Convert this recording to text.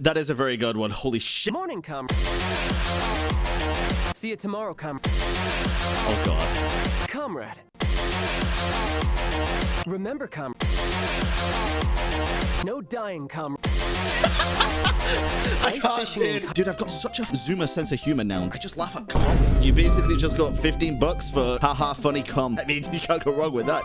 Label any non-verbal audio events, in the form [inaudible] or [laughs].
That is a very good one. Holy shit. Morning, comrade. See you tomorrow, comrade. Oh god. Comrade. Remember, comrade. No dying, comrade. [laughs] I can't, dude. Dude, I've got such a Zoomer sense of humor now. I just laugh at cum. You basically just got 15 bucks for haha funny cum. I mean, [laughs] you can't go wrong with that.